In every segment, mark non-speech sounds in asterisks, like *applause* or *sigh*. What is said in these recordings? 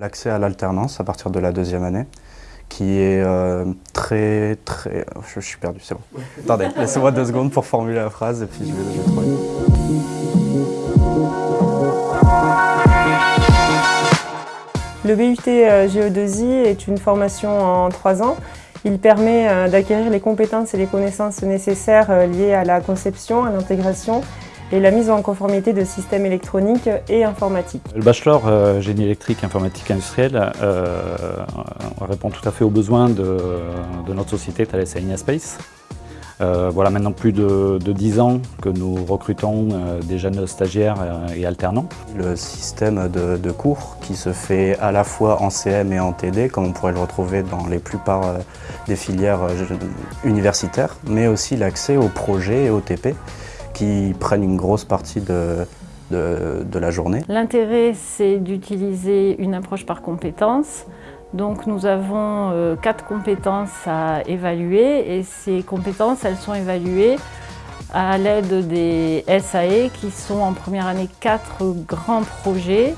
L'accès à l'alternance à partir de la deuxième année, qui est euh, très, très... Je, suis perdu, c'est bon. Attendez, *laughs* laissez-moi deux secondes pour formuler la phrase et puis je vais, je vais trouver. Le BUT euh, GE2I est une formation en trois ans. Il permet euh, d'acquérir les compétences et les connaissances nécessaires liées à la conception, à l'intégration et la mise en conformité de systèmes électroniques et informatiques. Le bachelor euh, génie électrique informatique industrielle euh, répond tout à fait aux besoins de, notre société Thales Alenia Space. Euh, voilà maintenant plus de, de, 10 ans que nous recrutons des jeunes stagiaires et alternants. Le système de, de, cours qui se fait à la fois en CM et en TD, comme on pourrait le retrouver dans les plupart des filières universitaires, mais aussi l'accès aux projets et aux TP qui prennent une grosse partie de, la journée. L'intérêt, c'est d'utiliser une approche par compétences. Donc nous avons euh, quatre compétences à évaluer et ces compétences, elles sont évaluées à l'aide des SAE qui sont en première année quatre grands projets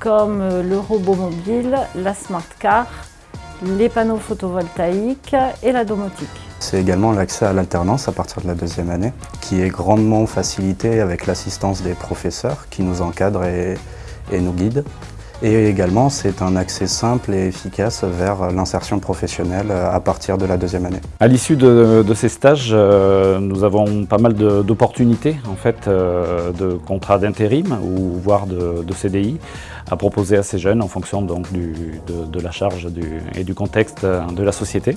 comme euh, le robot mobile, la smart car, les panneaux photovoltaïques et la domotique. C'est également l'accès à l'alternance à partir de la deuxième année, qui est grandement facilité avec l'assistance des professeurs qui nous encadrent et, nous guident. Et également, c'est un accès simple et efficace vers l'insertion professionnelle à partir de la deuxième année. À l'issue de, ces stages, euh, nous avons pas mal d'opportunités en fait, euh, de contrats d'intérim ou voire de, CDI à proposer à ces jeunes en fonction donc, de, la charge et du contexte de la société.